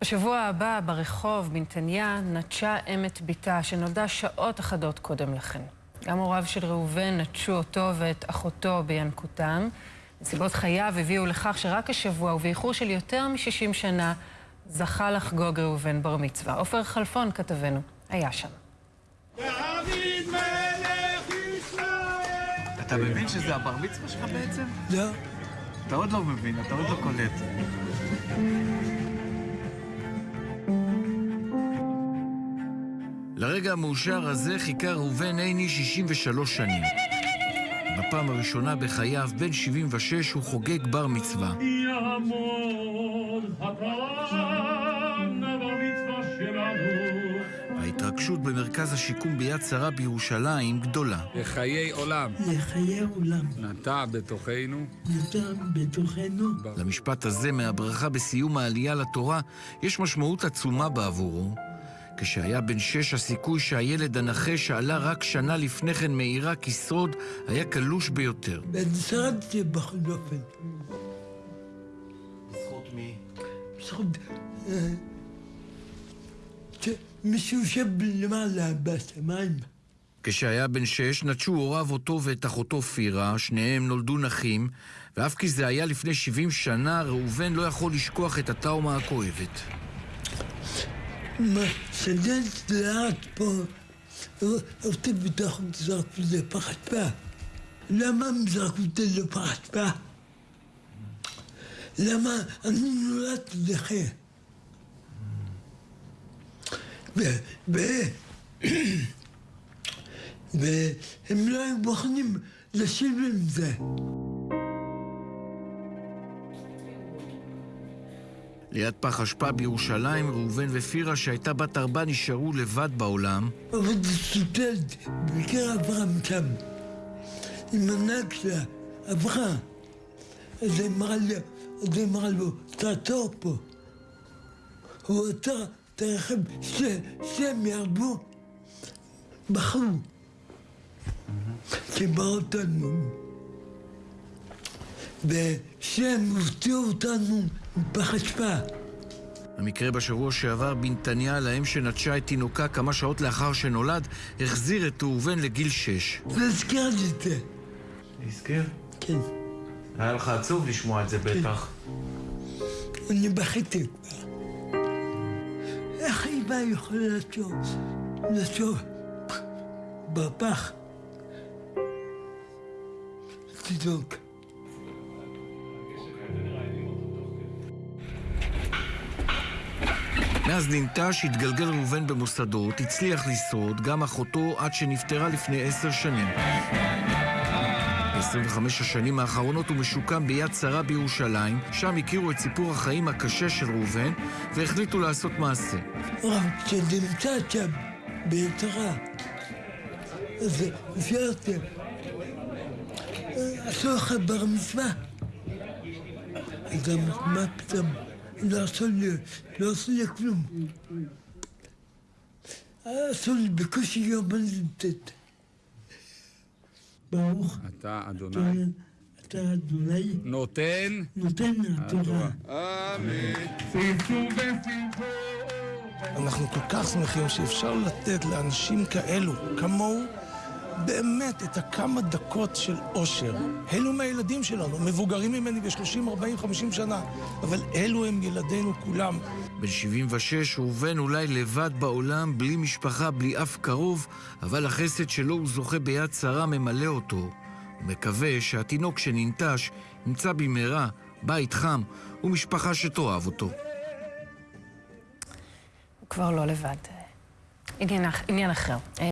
בשבוע הבא ברחוב בנתניה נטשה אם את בתה שנולדה שעות אחדות קודם לכן. גם הוריו של ראובן נטשו אותו ואת אחותו בינקותם. נסיבות חייו הביאו לכך שרק השבוע ובאיחור של יותר מ-60 שנה זכה לחגוג ראובן בר מצווה. עופר חלפון כתבנו היה שם. אתה מבין שזה הבר מצווה שלך בעצם? לא. אתה עוד לא מבין, אתה עוד לא קולט. לרגע המאושר הזה חיכה ראובן עיני 63 שנים. בפעם הראשונה בחייו, בן 76, הוא חוגג בר מצווה. ההתרגשות במרכז השיקום ביד שרה בירושלים גדולה. לחיי עולם. לחיי עולם. נטע בתוכנו. נטע בתוכנו. למשפט הזה מהברכה בסיום העלייה לתורה יש משמעות עצומה בעבורו. כשהיה בן שש, הסיכוי שהילד הנכה שעלה רק שנה לפני כן מעיראק ישרוד היה קלוש ביותר. בן שרדתי בכל אופן. בזכות מי? בזכות... אה, מישהו יושב למעלה בשמיים. כשהיה בן שש, נטשו הוריו אותו ואת אחותו פירה, שניהם נולדו נחים, ואף כי זה היה לפני 70 שנה, ראובן לא יכול לשכוח את הטראומה הכואבת. שדלת לאט פה, אותי בתוך זרקו לפח אשפה. למה הם זרקו אותי לפח אשפה? למה אני נולדתי נכה? והם לא היו מוכנים לשבת עם זה. ליד פח אשפה בירושלים, ראובן ופירה, שהייתה בת ארבע, נשארו לבד בעולם. זה סוטלת, בעיקר אברהם שם. עם הנהג שלה, אברהם. אז היא אמרה לו, תעצור פה. הוא עצר את הרכב, שהם ירדו, בחרו. שבאו אותנו. ושהם הוציאו אותנו מפח אשפה. המקרה בשבוע שעבר בנתניה, לאם שנטשה את תינוקה כמה שעות לאחר שנולד, החזיר את ראובן לגיל שש. זה הזכיר לי את זה. הזכיר? כן. היה לך עצוב לשמוע את זה בטח. אני בכיתי כבר. איך אימא יכולה לשוב? לשוב בפח? תינוק. מאז ננטש התגלגל ראובן במוסדות, הצליח לשרוד, גם אחותו עד שנפטרה לפני עשר שנים. ב-25 השנים האחרונות הוא משוקם ביד שרה בירושלים, שם הכירו את סיפור החיים הקשה של ראובן, והחליטו לעשות מעשה. כשנמצא שם, ביד שרה, אז שאלתם, עשו לך בר מצווה? גם מה פתאום? לא עשו לי, לא עשו לי כלום. עשו לי בקושי יום נמצאת. ברוך. אתה אדוני. אתה אדוני. נותן. נותן התורה. אמן. אנחנו כל כך שמחים שאפשר לתת לאנשים כאלו, כמוהו, באמת את הכמה דקות של אושר. אלו מהילדים שלנו, מבוגרים ממני ב-30, 40, 50 שנה, אבל אלו הם ילדינו כולם. בן 76, ראובן אולי לבד בעולם, בלי משפחה, בלי אף קרוב, אבל החסד שלו הוא זוכה ביד שרה ממלא אותו. הוא מקווה שהתינוק שננטש ימצא במהרה בית חם ומשפחה שתאהב אותו. הוא כבר לא לבד. עניין, עניין אחר.